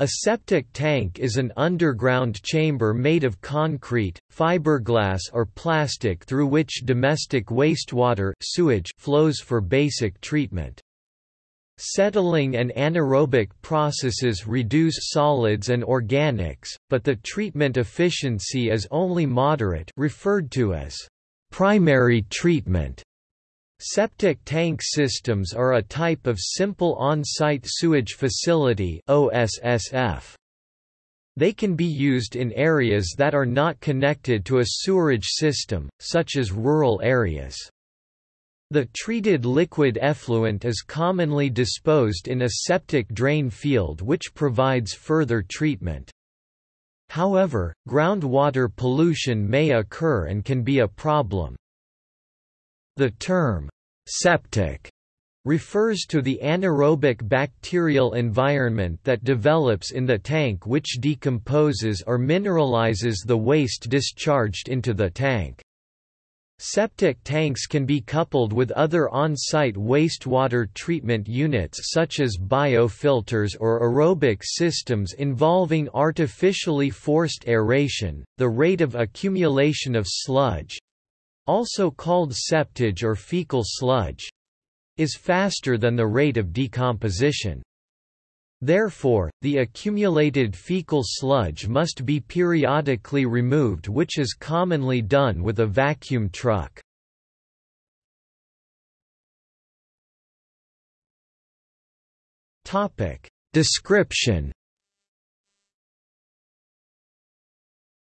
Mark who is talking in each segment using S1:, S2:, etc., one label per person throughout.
S1: A septic tank is an underground chamber made of concrete, fiberglass or plastic through which domestic wastewater sewage flows for basic treatment. Settling and anaerobic processes reduce solids and organics, but the treatment efficiency is only moderate referred to as primary treatment. Septic tank systems are a type of simple on-site sewage facility OSSF. They can be used in areas that are not connected to a sewerage system, such as rural areas. The treated liquid effluent is commonly disposed in a septic drain field which provides further treatment. However, groundwater pollution may occur and can be a problem. The term, septic, refers to the anaerobic bacterial environment that develops in the tank which decomposes or mineralizes the waste discharged into the tank. Septic tanks can be coupled with other on-site wastewater treatment units such as biofilters or aerobic systems involving artificially forced aeration. The rate of accumulation of sludge, also called septage or fecal sludge, is faster than the rate of decomposition. Therefore, the accumulated fecal sludge must be periodically removed which is commonly done with a vacuum truck. Description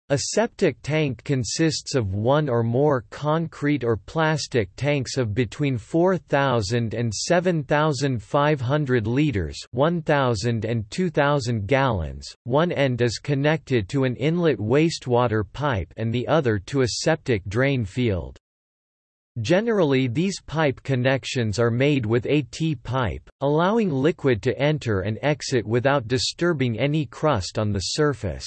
S1: A septic tank consists of one or more concrete or plastic tanks of between 4,000 and 7,500 litres 1,000 and 2,000 gallons. One end is connected to an inlet wastewater pipe and the other to a septic drain field. Generally these pipe connections are made with a T-pipe, allowing liquid to enter and exit without disturbing any crust on the surface.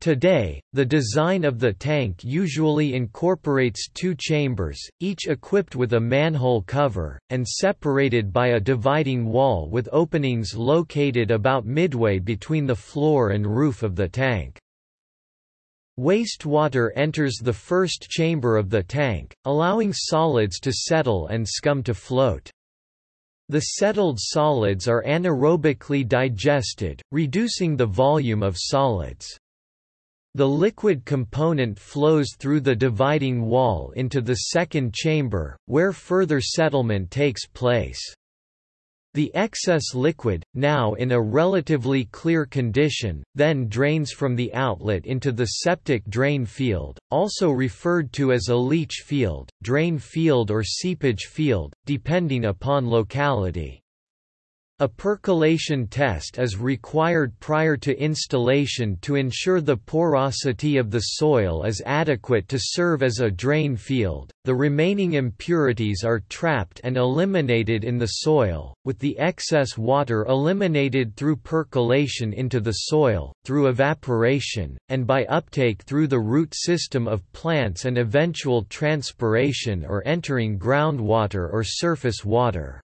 S1: Today, the design of the tank usually incorporates two chambers, each equipped with a manhole cover, and separated by a dividing wall with openings located about midway between the floor and roof of the tank. Wastewater enters the first chamber of the tank, allowing solids to settle and scum to float. The settled solids are anaerobically digested, reducing the volume of solids. The liquid component flows through the dividing wall into the second chamber, where further settlement takes place. The excess liquid, now in a relatively clear condition, then drains from the outlet into the septic drain field, also referred to as a leach field, drain field or seepage field, depending upon locality. A percolation test is required prior to installation to ensure the porosity of the soil is adequate to serve as a drain field. The remaining impurities are trapped and eliminated in the soil, with the excess water eliminated through percolation into the soil, through evaporation, and by uptake through the root system of plants and eventual transpiration or entering groundwater or surface water.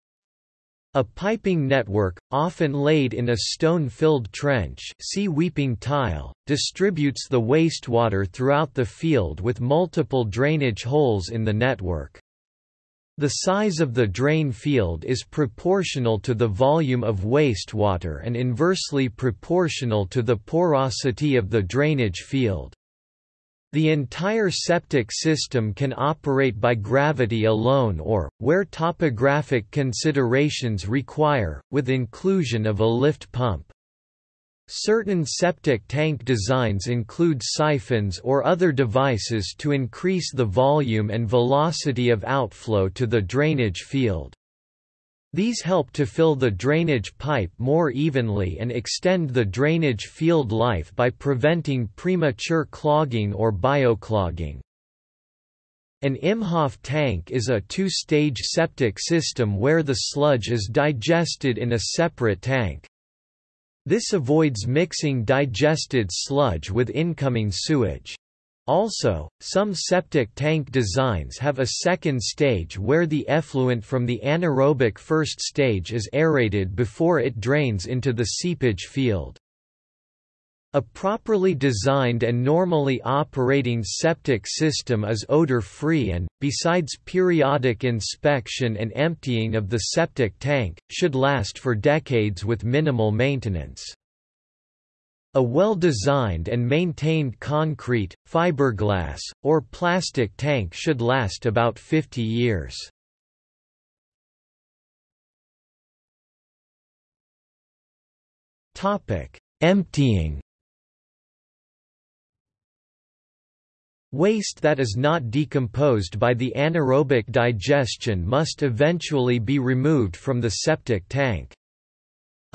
S1: A piping network, often laid in a stone-filled trench see weeping tile, distributes the wastewater throughout the field with multiple drainage holes in the network. The size of the drain field is proportional to the volume of wastewater and inversely proportional to the porosity of the drainage field. The entire septic system can operate by gravity alone or, where topographic considerations require, with inclusion of a lift pump. Certain septic tank designs include siphons or other devices to increase the volume and velocity of outflow to the drainage field. These help to fill the drainage pipe more evenly and extend the drainage field life by preventing premature clogging or bioclogging. An Imhoff tank is a two-stage septic system where the sludge is digested in a separate tank. This avoids mixing digested sludge with incoming sewage. Also, some septic tank designs have a second stage where the effluent from the anaerobic first stage is aerated before it drains into the seepage field. A properly designed and normally operating septic system is odor-free and, besides periodic inspection and emptying of the septic tank, should last for decades with minimal maintenance. A well-designed and maintained concrete, fiberglass, or plastic tank should last about 50 years. Emptying Waste that is not decomposed by the anaerobic digestion must eventually be removed from the septic tank.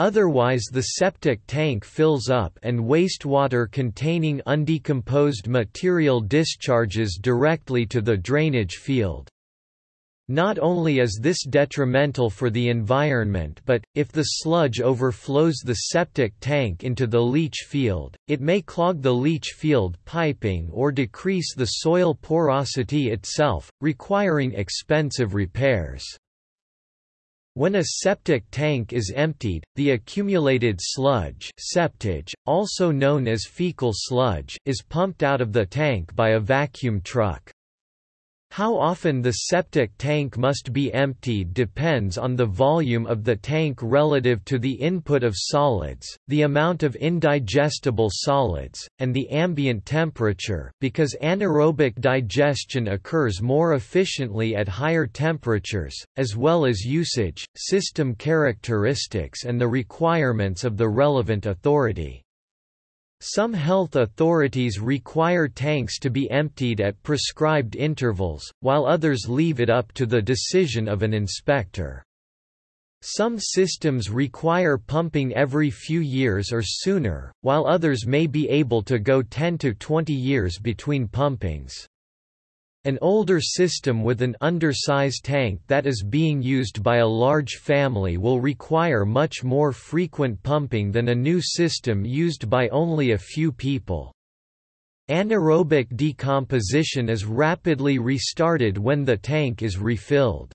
S1: Otherwise the septic tank fills up and wastewater containing undecomposed material discharges directly to the drainage field. Not only is this detrimental for the environment but, if the sludge overflows the septic tank into the leach field, it may clog the leach field piping or decrease the soil porosity itself, requiring expensive repairs. When a septic tank is emptied, the accumulated sludge septage, also known as fecal sludge is pumped out of the tank by a vacuum truck. How often the septic tank must be emptied depends on the volume of the tank relative to the input of solids, the amount of indigestible solids, and the ambient temperature because anaerobic digestion occurs more efficiently at higher temperatures, as well as usage, system characteristics and the requirements of the relevant authority. Some health authorities require tanks to be emptied at prescribed intervals, while others leave it up to the decision of an inspector. Some systems require pumping every few years or sooner, while others may be able to go 10 to 20 years between pumpings. An older system with an undersized tank that is being used by a large family will require much more frequent pumping than a new system used by only a few people. Anaerobic decomposition is rapidly restarted when the tank is refilled.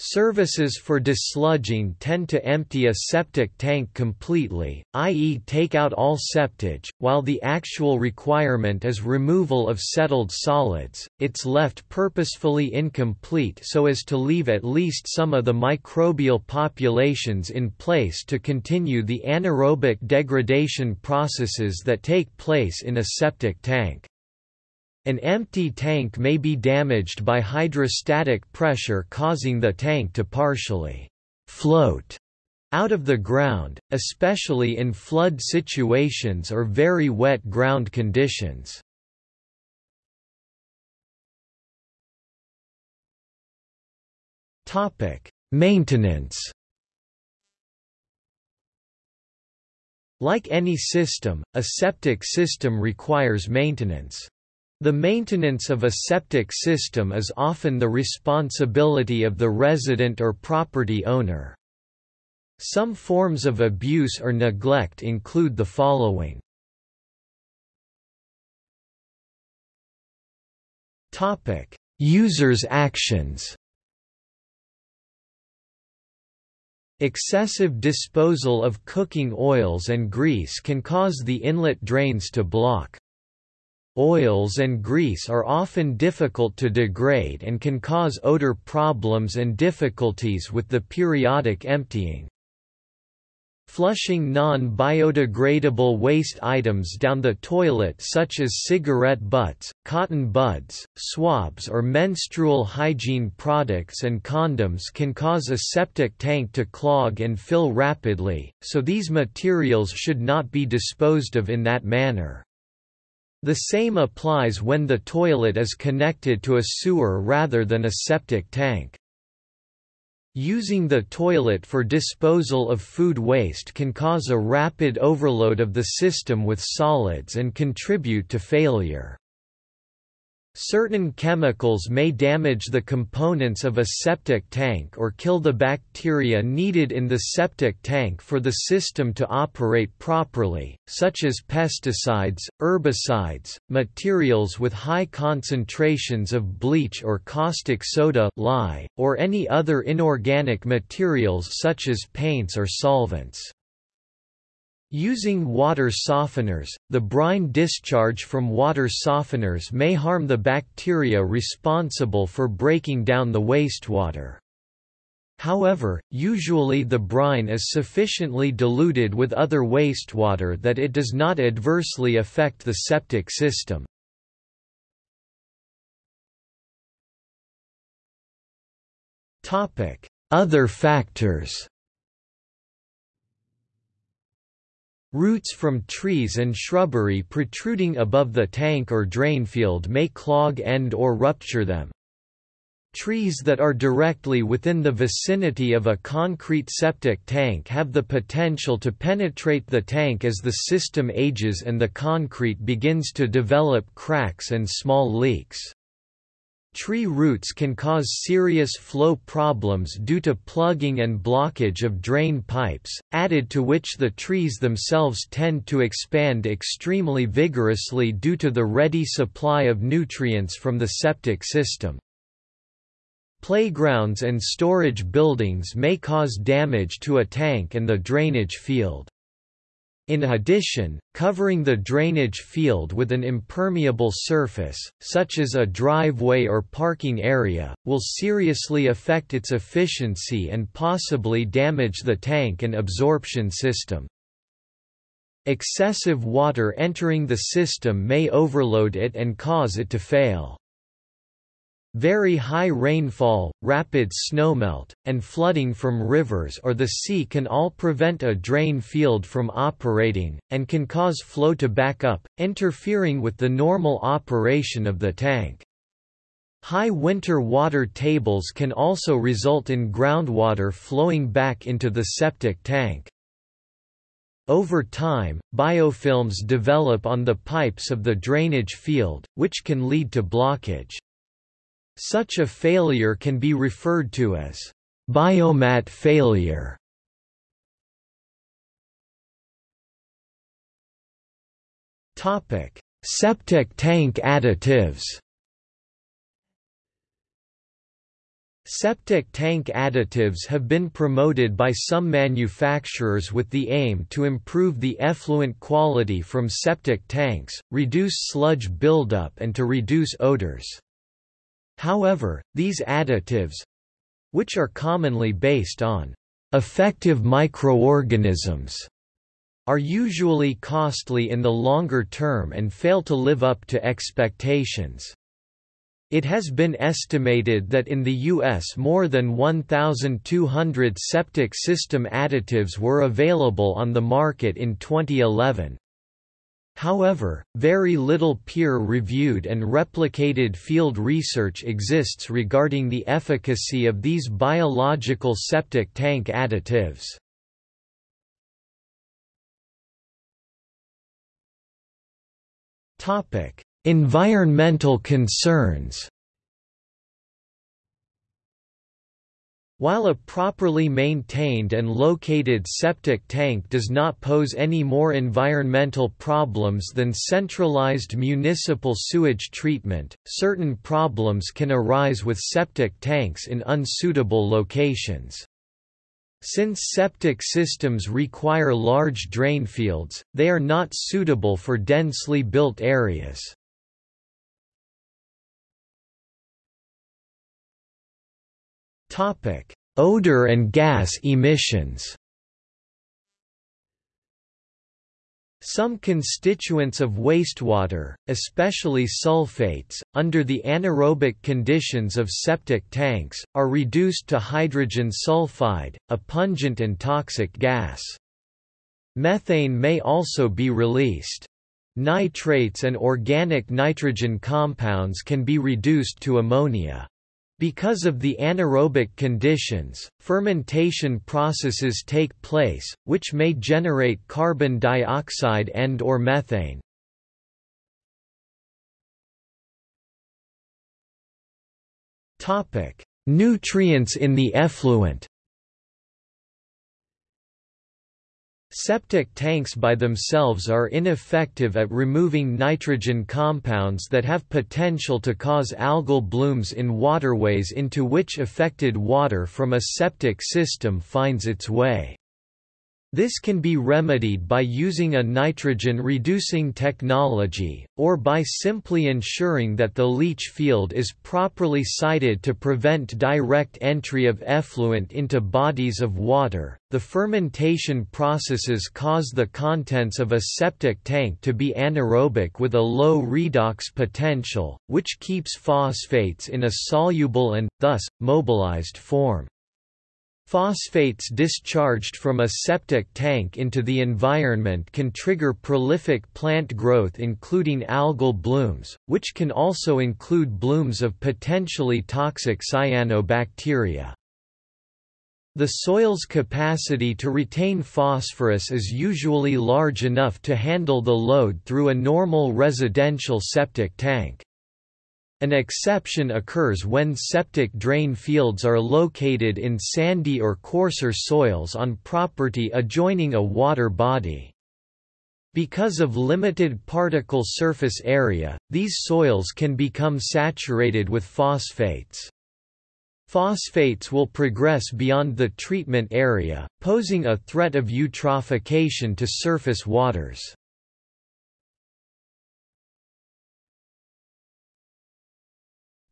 S1: Services for desludging tend to empty a septic tank completely, i.e. take out all septage, while the actual requirement is removal of settled solids, it's left purposefully incomplete so as to leave at least some of the microbial populations in place to continue the anaerobic degradation processes that take place in a septic tank. An empty tank may be damaged by hydrostatic pressure causing the tank to partially float out of the ground, especially in flood situations or very wet ground conditions. Maintenance Like any system, a septic system requires maintenance. The maintenance of a septic system is often the responsibility of the resident or property owner. Some forms of abuse or neglect include the following. Topic: Users' actions Excessive disposal of cooking oils and grease can cause the inlet drains to block. Oils and grease are often difficult to degrade and can cause odor problems and difficulties with the periodic emptying. Flushing non-biodegradable waste items down the toilet such as cigarette butts, cotton buds, swabs or menstrual hygiene products and condoms can cause a septic tank to clog and fill rapidly, so these materials should not be disposed of in that manner. The same applies when the toilet is connected to a sewer rather than a septic tank. Using the toilet for disposal of food waste can cause a rapid overload of the system with solids and contribute to failure. Certain chemicals may damage the components of a septic tank or kill the bacteria needed in the septic tank for the system to operate properly, such as pesticides, herbicides, materials with high concentrations of bleach or caustic soda lye, or any other inorganic materials such as paints or solvents. Using water softeners, the brine discharge from water softeners may harm the bacteria responsible for breaking down the wastewater. However, usually the brine is sufficiently diluted with other wastewater that it does not adversely affect the septic system. Other factors Roots from trees and shrubbery protruding above the tank or drain field may clog and or rupture them. Trees that are directly within the vicinity of a concrete septic tank have the potential to penetrate the tank as the system ages and the concrete begins to develop cracks and small leaks. Tree roots can cause serious flow problems due to plugging and blockage of drain pipes, added to which the trees themselves tend to expand extremely vigorously due to the ready supply of nutrients from the septic system. Playgrounds and storage buildings may cause damage to a tank and the drainage field. In addition, covering the drainage field with an impermeable surface, such as a driveway or parking area, will seriously affect its efficiency and possibly damage the tank and absorption system. Excessive water entering the system may overload it and cause it to fail. Very high rainfall, rapid snowmelt, and flooding from rivers or the sea can all prevent a drain field from operating, and can cause flow to back up, interfering with the normal operation of the tank. High winter water tables can also result in groundwater flowing back into the septic tank. Over time, biofilms develop on the pipes of the drainage field, which can lead to blockage. Such a failure can be referred to as biomat failure. Topic: Septic tank additives. Septic tank additives have been promoted by some manufacturers with the aim to improve the effluent quality from septic tanks, reduce sludge buildup and to reduce odors. However, these additives—which are commonly based on effective microorganisms are usually costly in the longer term and fail to live up to expectations. It has been estimated that in the U.S. more than 1,200 septic system additives were available on the market in 2011. However, very little peer-reviewed and replicated field research exists regarding the efficacy of these biological septic tank additives. Environmental concerns While a properly maintained and located septic tank does not pose any more environmental problems than centralized municipal sewage treatment, certain problems can arise with septic tanks in unsuitable locations. Since septic systems require large drain fields, they are not suitable for densely built areas. Topic: Odor and gas emissions. Some constituents of wastewater, especially sulfates, under the anaerobic conditions of septic tanks, are reduced to hydrogen sulfide, a pungent and toxic gas. Methane may also be released. Nitrates and organic nitrogen compounds can be reduced to ammonia. Because of the anaerobic conditions, fermentation processes take place, which may generate carbon dioxide and or methane. Nutrients in the effluent Septic tanks by themselves are ineffective at removing nitrogen compounds that have potential to cause algal blooms in waterways into which affected water from a septic system finds its way. This can be remedied by using a nitrogen-reducing technology, or by simply ensuring that the leach field is properly sited to prevent direct entry of effluent into bodies of water. The fermentation processes cause the contents of a septic tank to be anaerobic with a low redox potential, which keeps phosphates in a soluble and, thus, mobilized form. Phosphates discharged from a septic tank into the environment can trigger prolific plant growth including algal blooms, which can also include blooms of potentially toxic cyanobacteria. The soil's capacity to retain phosphorus is usually large enough to handle the load through a normal residential septic tank. An exception occurs when septic drain fields are located in sandy or coarser soils on property adjoining a water body. Because of limited particle surface area, these soils can become saturated with phosphates. Phosphates will progress beyond the treatment area, posing a threat of eutrophication to surface waters.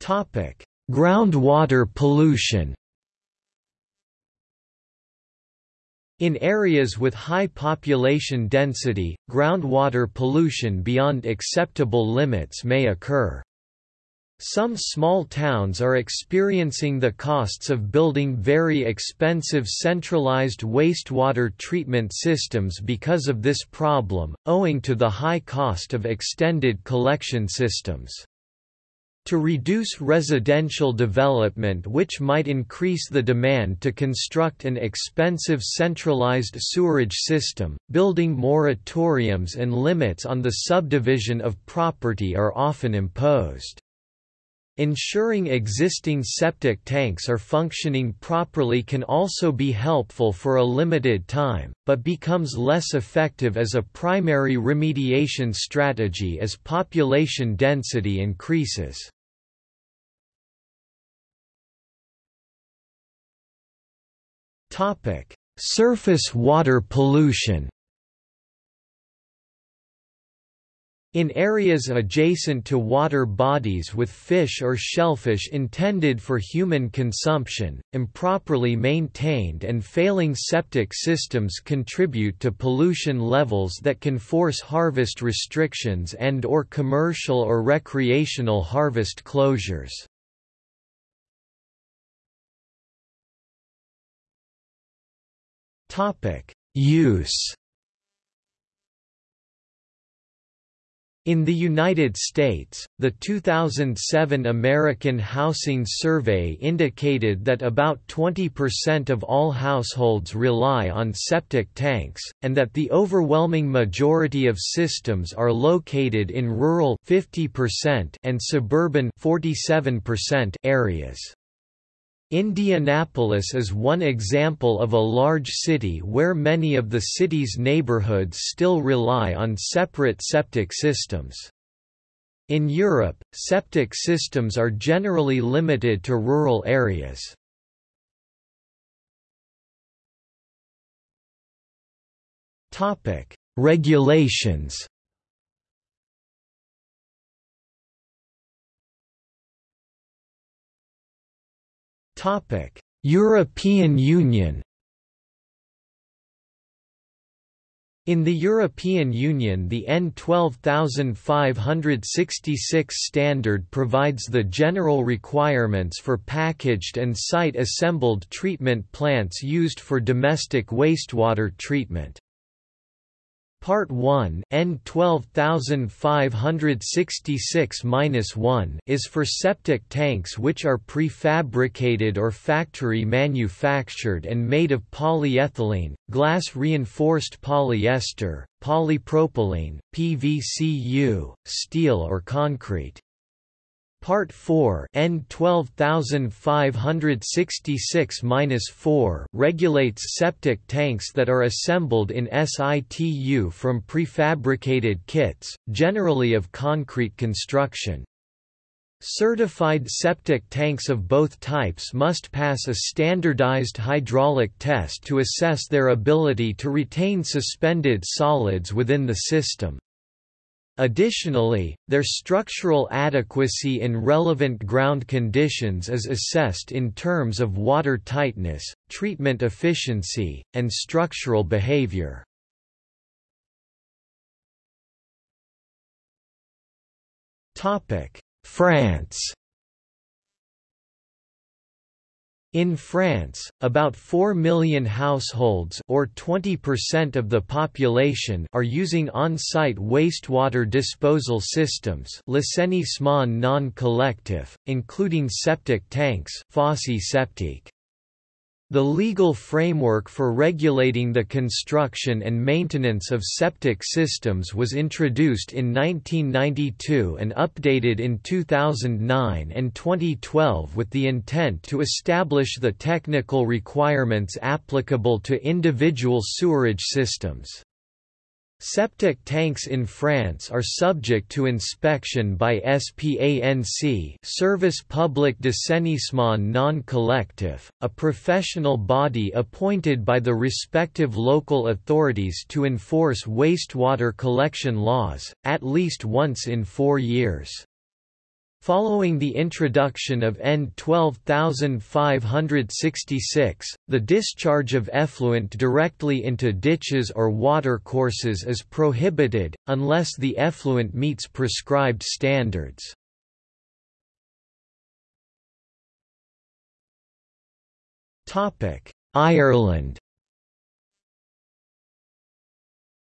S1: Topic: Groundwater pollution. In areas with high population density, groundwater pollution beyond acceptable limits may occur. Some small towns are experiencing the costs of building very expensive centralized wastewater treatment systems because of this problem, owing to the high cost of extended collection systems. To reduce residential development which might increase the demand to construct an expensive centralized sewerage system, building moratoriums and limits on the subdivision of property are often imposed. Ensuring existing septic tanks are functioning properly can also be helpful for a limited time, but becomes less effective as a primary remediation strategy as population density increases. Topic: Surface water pollution. In areas adjacent to water bodies with fish or shellfish intended for human consumption, improperly maintained and failing septic systems contribute to pollution levels that can force harvest restrictions and or commercial or recreational harvest closures. Topic: Use. In the United States, the 2007 American Housing Survey indicated that about 20% of all households rely on septic tanks, and that the overwhelming majority of systems are located in rural 50% and suburban 47% areas. Indianapolis is one example of a large city where many of the city's neighborhoods still rely on separate septic systems. In Europe, septic systems are generally limited to rural areas. Regulations Topic: European Union. In the European Union the N 12566 standard provides the general requirements for packaged and site-assembled treatment plants used for domestic wastewater treatment. Part 1 N 12566-1 is for septic tanks which are prefabricated or factory manufactured and made of polyethylene, glass reinforced polyester, polypropylene, PVCU, steel or concrete. Part 4 N 12566-4 regulates septic tanks that are assembled in situ from prefabricated kits, generally of concrete construction. Certified septic tanks of both types must pass a standardized hydraulic test to assess their ability to retain suspended solids within the system. Additionally, their structural adequacy in relevant ground conditions is assessed in terms of water tightness, treatment efficiency, and structural behavior. France In France, about 4 million households or 20% of the population are using on-site wastewater disposal systems l'assainissement non collectif, including septic tanks septique. The legal framework for regulating the construction and maintenance of septic systems was introduced in 1992 and updated in 2009 and 2012 with the intent to establish the technical requirements applicable to individual sewerage systems. Septic tanks in France are subject to inspection by SPANC Service Public d'Assainissement non collectif, a professional body appointed by the respective local authorities to enforce wastewater collection laws, at least once in four years. Following the introduction of N 12566, the discharge of effluent directly into ditches or watercourses is prohibited, unless the effluent meets prescribed standards. Ireland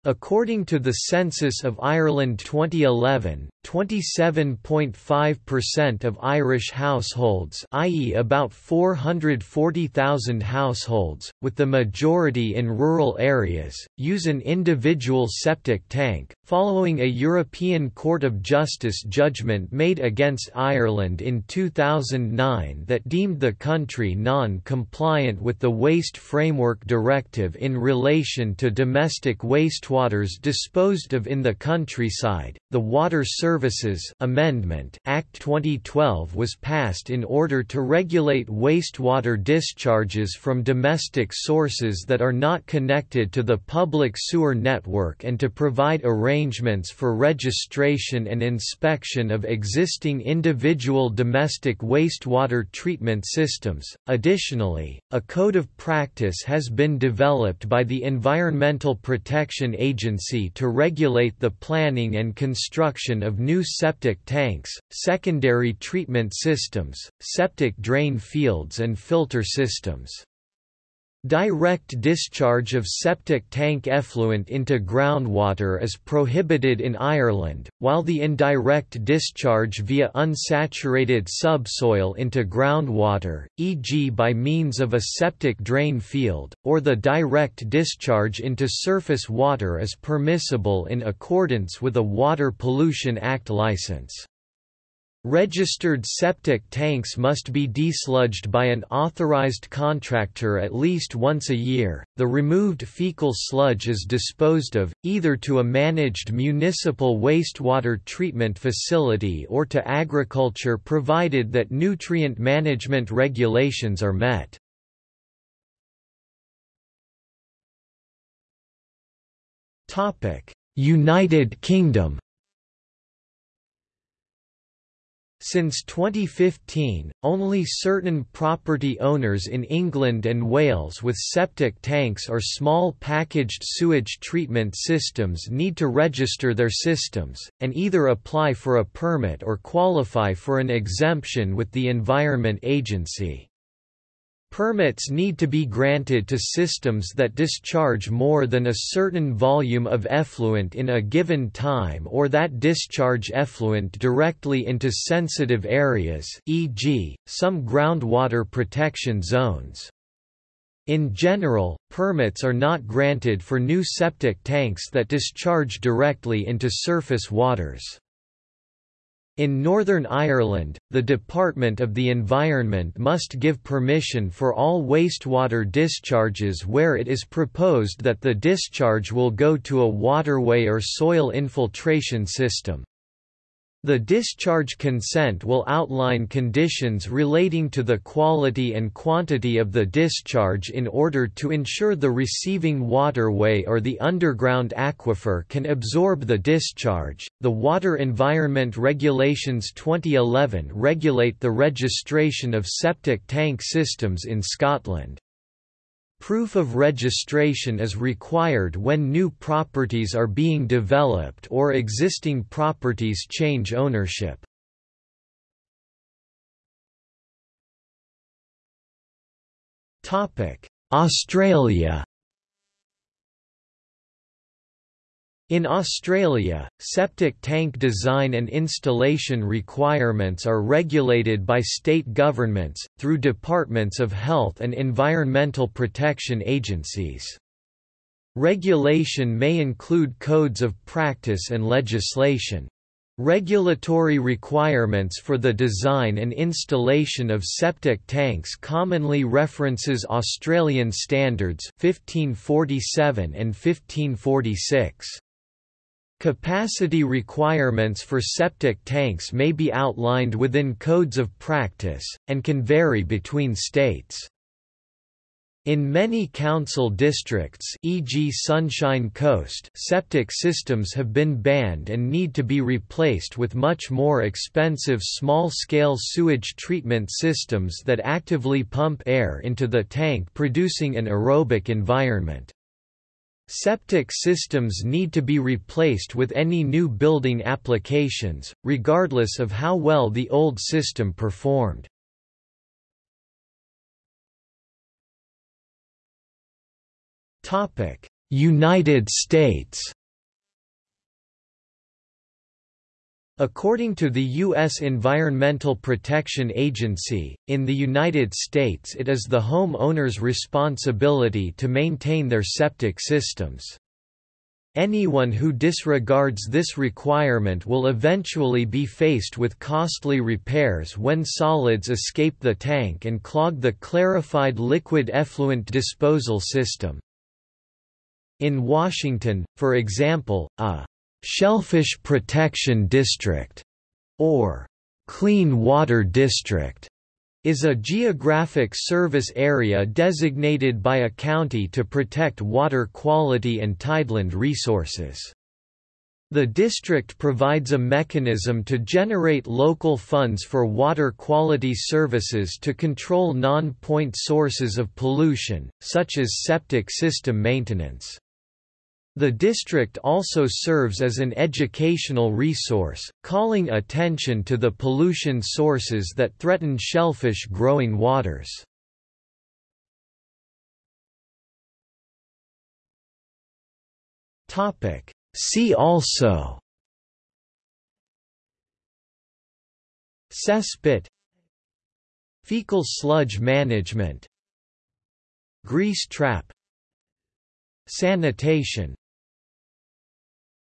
S1: According to the census of Ireland 2011, 27.5% of Irish households i.e. about 440,000 households, with the majority in rural areas, use an individual septic tank, following a European Court of Justice judgment made against Ireland in 2009 that deemed the country non-compliant with the Waste Framework Directive in relation to domestic wastewaters disposed of in the countryside. The Water Services Amendment Act 2012 was passed in order to regulate wastewater discharges from domestic sources that are not connected to the public sewer network and to provide arrangements for registration and inspection of existing individual domestic wastewater treatment systems. Additionally, a code of practice has been developed by the Environmental Protection Agency to regulate the planning and construction of new septic tanks, secondary treatment systems, septic drain fields and filter systems. Direct discharge of septic tank effluent into groundwater is prohibited in Ireland, while the indirect discharge via unsaturated subsoil into groundwater, e.g. by means of a septic drain field, or the direct discharge into surface water is permissible in accordance with a Water Pollution Act licence. Registered septic tanks must be desludged by an authorized contractor at least once a year. The removed fecal sludge is disposed of, either to a managed municipal wastewater treatment facility or to agriculture provided that nutrient management regulations are met. United Kingdom Since 2015, only certain property owners in England and Wales with septic tanks or small packaged sewage treatment systems need to register their systems, and either apply for a permit or qualify for an exemption with the Environment Agency. Permits need to be granted to systems that discharge more than a certain volume of effluent in a given time or that discharge effluent directly into sensitive areas e.g., some groundwater protection zones. In general, permits are not granted for new septic tanks that discharge directly into surface waters. In Northern Ireland, the Department of the Environment must give permission for all wastewater discharges where it is proposed that the discharge will go to a waterway or soil infiltration system. The discharge consent will outline conditions relating to the quality and quantity of the discharge in order to ensure the receiving waterway or the underground aquifer can absorb the discharge. The Water Environment Regulations 2011 regulate the registration of septic tank systems in Scotland. Proof of registration is required when new properties are being developed or existing properties change ownership. Australia In Australia, septic tank design and installation requirements are regulated by state governments, through departments of health and environmental protection agencies. Regulation may include codes of practice and legislation. Regulatory requirements for the design and installation of septic tanks commonly references Australian standards 1547 and 1546. Capacity requirements for septic tanks may be outlined within codes of practice, and can vary between states. In many council districts e.g. Sunshine Coast septic systems have been banned and need to be replaced with much more expensive small-scale sewage treatment systems that actively pump air into the tank producing an aerobic environment. Septic systems need to be replaced with any new building applications, regardless of how well the old system performed. United States According to the U.S. Environmental Protection Agency, in the United States it is the homeowner's responsibility to maintain their septic systems. Anyone who disregards this requirement will eventually be faced with costly repairs when solids escape the tank and clog the clarified liquid effluent disposal system. In Washington, for example, a Shellfish Protection District, or Clean Water District, is a geographic service area designated by a county to protect water quality and tideland resources. The district provides a mechanism to generate local funds for water quality services to control non-point sources of pollution, such as septic system maintenance. The district also serves as an educational resource, calling attention to the pollution sources that threaten shellfish growing waters. See also Cesspit Fecal sludge management Grease trap Sanitation